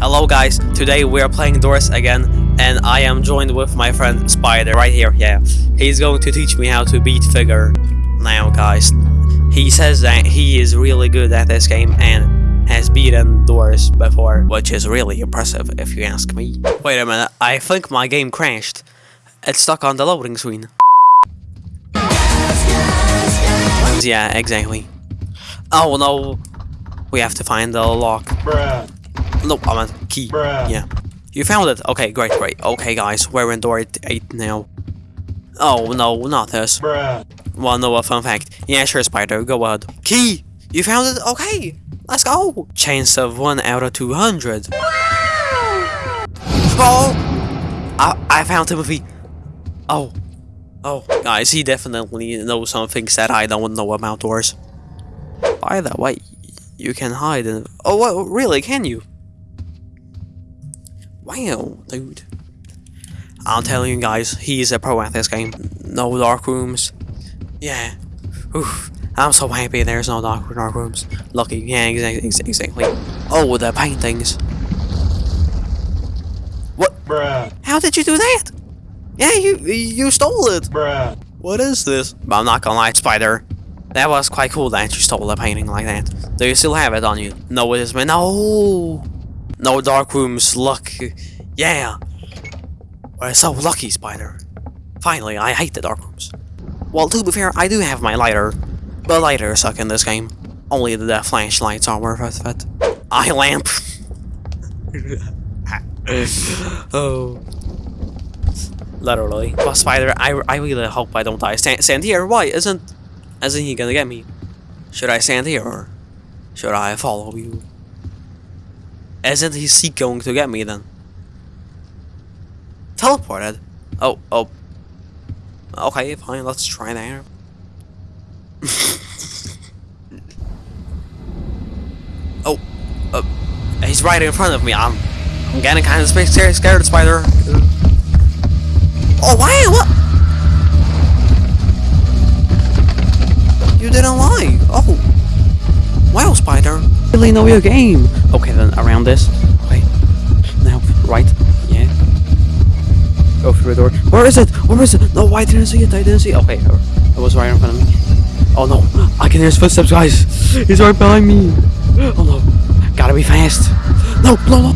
Hello guys, today we are playing Doors again, and I am joined with my friend Spider right here, yeah. He's going to teach me how to beat Figure. Now guys, he says that he is really good at this game and has beaten Doors before, which is really impressive if you ask me. Wait a minute, I think my game crashed. It's stuck on the loading screen. Yeah, exactly. Oh no, we have to find the lock. Bruh. No, I meant key. Bruh. Yeah. You found it? Okay, great, great. Okay, guys, we're in door 8 now. Oh, no, not this. Bruh. Well, no, a fun fact. Yeah, sure, Spider, go ahead. Key! You found it? Okay, let's go! Chance of 1 out of 200. Oh! I, I found Timothy. Oh. Oh, guys, he definitely knows some things that I don't know about doors. By the way, you can hide in... Oh, what, really, can you? Wow, dude. I'm telling you guys, he's a pro at this game. No dark rooms. Yeah. Oof. I'm so happy there's no dark, dark rooms. Lucky. Yeah, exactly. Exactly. Oh, the paintings. What? Bruh. How did you do that? Yeah, you you stole it. Bruh. What is this? I'm not gonna lie, Spider. That was quite cool that you stole a painting like that. Do you still have it on you? No, it is man. No. No dark rooms. Luck. Yeah. We're so lucky, Spider. Finally, I hate the dark rooms. Well, to be fair, I do have my lighter, but lighters suck in this game. Only the flashlights are worth it. Eye lamp. oh. Literally. But Spider, I, I really hope I don't die. Stand, stand here. Why isn't isn't he gonna get me? Should I stand here or should I follow you? Isn't he seek going to get me then? Teleported. Oh, oh. Okay, fine, let's try that. oh, uh, he's right in front of me. I'm, I'm getting kind of scared, scared, spider. Oh, why? what? You didn't lie. Oh, wow, spider. Really know your game. Okay, then around this. Okay, now right. Yeah. Go through the door. Where is it? Where is it? No, I didn't see it. I didn't see it. Okay, uh, it was right in front of me. Oh no, I can hear his footsteps, guys. He's right behind me. Oh no, gotta be fast. No, no, no.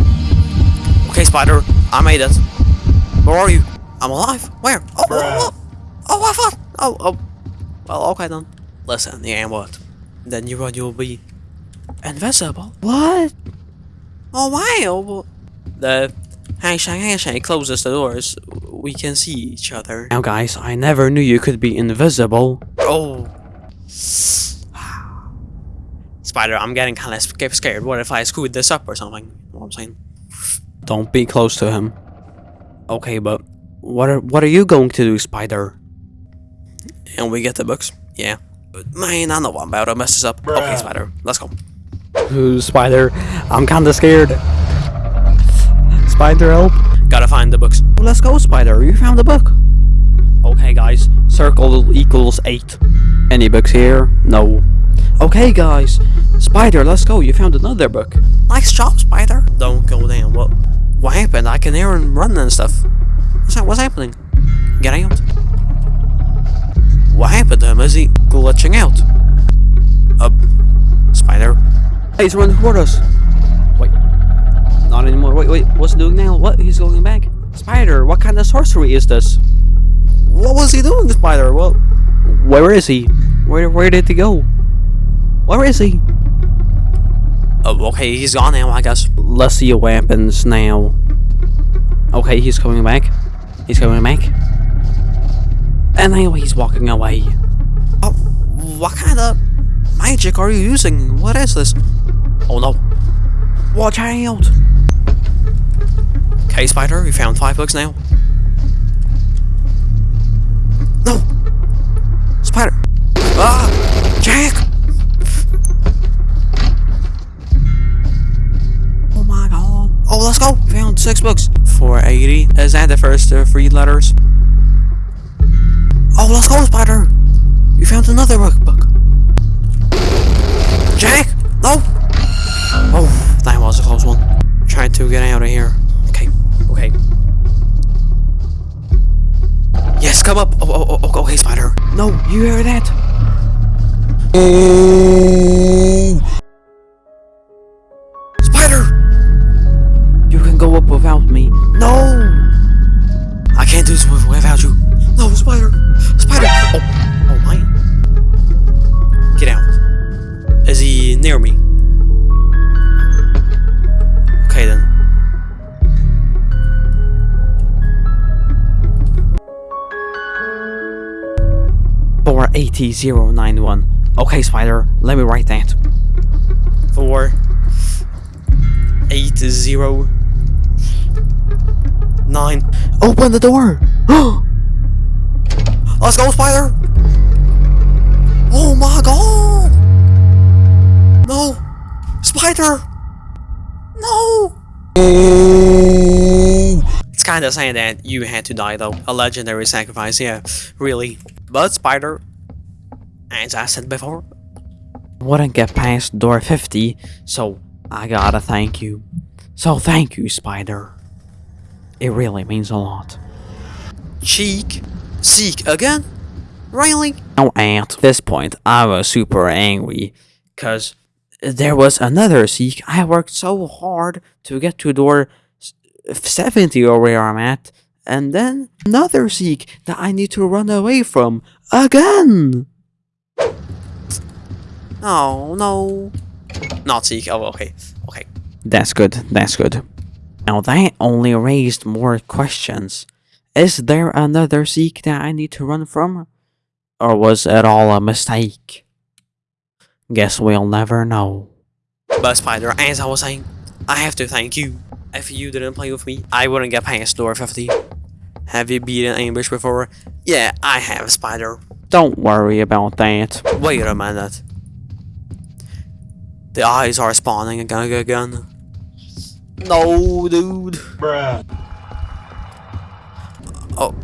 Okay, Spider, I made it. Where are you? I'm alive. Where? Oh, oh, oh, oh, I thought. Oh, oh. Well, okay then. Listen, yeah, what? Then you run you'll be invisible. What? Oh wow! The handshake handshake closes the doors. We can see each other. Now guys, I never knew you could be invisible. Oh. Spider, I'm getting kind of scared. What if I screwed this up or something? You know what I'm saying? Don't be close to him. Okay, but what are what are you going to do, Spider? And we get the books. Yeah. Man, I know I'm about to mess this up. Okay, Spider, let's go. Ooh, Spider, I'm kinda scared. Spider, help. Gotta find the books. Well, let's go, Spider. You found the book. Okay, guys. Circle equals 8. Any books here? No. Okay, guys. Spider, let's go. You found another book. Nice job, Spider. Don't go down. What? What happened? I can hear him running and stuff. What's that? What's happening? Get out. What happened to him? Is he glitching out? Uh, Spider. Hey, he's running toward us. Wait. Not anymore. Wait, wait. What's he doing now? What? He's going back. Spider, what kind of sorcery is this? What was he doing, Spider? Well, Where is he? Where where did he go? Where is he? oh, okay, he's gone now, I guess. Let's see what happens now. Okay, he's coming back. He's coming back. And now he's walking away. Oh, what kind of magic are you using? What is this? Oh no. Watch out. Okay, Spider, we found five books now. No! Spider! Ah! Jack! Oh my god. Oh, let's go! We found six books. 480. Is that the first uh, three letters? Oh, let's go, Spider! We found another book. You hear that? Eh, 48091. Okay, Spider, let me write that. 4809. Open the door! Let's go, Spider! Oh my god! No! Spider! No! It's kinda saying that you had to die though. A legendary sacrifice, yeah. Really. But Spider, as I said before, Wouldn't get past door 50, so I gotta thank you. So thank you, Spider. It really means a lot. cheek, seek again? Really? Now at this point, I was super angry, cause there was another seek. I worked so hard to get to door 70 or where I'm at, and then another seek that I need to run away from again. Oh no. Not seek, oh okay, okay. That's good, that's good. Now that only raised more questions. Is there another seek that I need to run from? Or was it all a mistake? Guess we'll never know. But Spider, as I was saying, I have to thank you. If you didn't play with me, I wouldn't get past door 50. Have you beaten Ambush before? Yeah, I have, Spider. Don't worry about that. Wait a minute. The eyes are spawning again, again. No, dude. Bruh. Oh,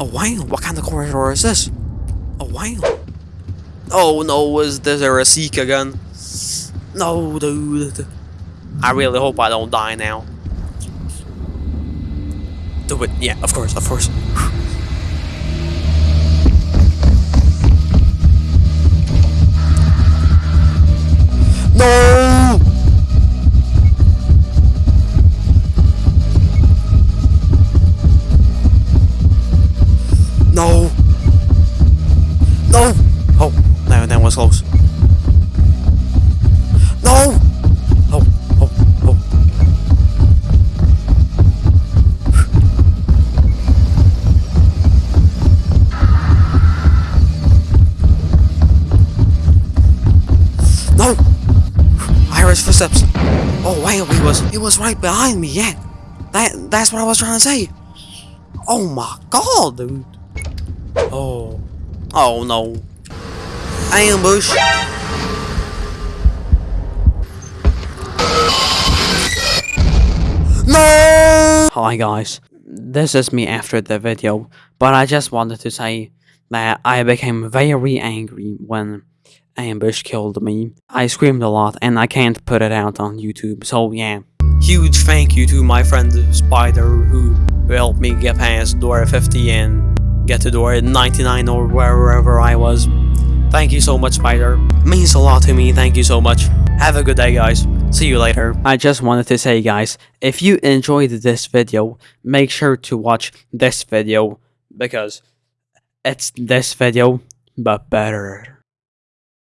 oh wow, what kind of corridor is this? Oh wow. Oh no, is there a seek again? No, dude. I really hope I don't die now. Do it, yeah, of course, of course. No! Wow, he was he was right behind me, yeah. That that's what I was trying to say. Oh my god, dude. Oh. Oh no. Ambush. No! Hi guys, this is me after the video, but I just wanted to say that I became very angry when Ambush killed me. I screamed a lot and I can't put it out on YouTube, so yeah. Huge thank you to my friend Spider who helped me get past door 50 and get to door 99 or wherever I was. Thank you so much, Spider. Means a lot to me. Thank you so much. Have a good day, guys. See you later. I just wanted to say guys, if you enjoyed this video, make sure to watch this video because it's this video, but better.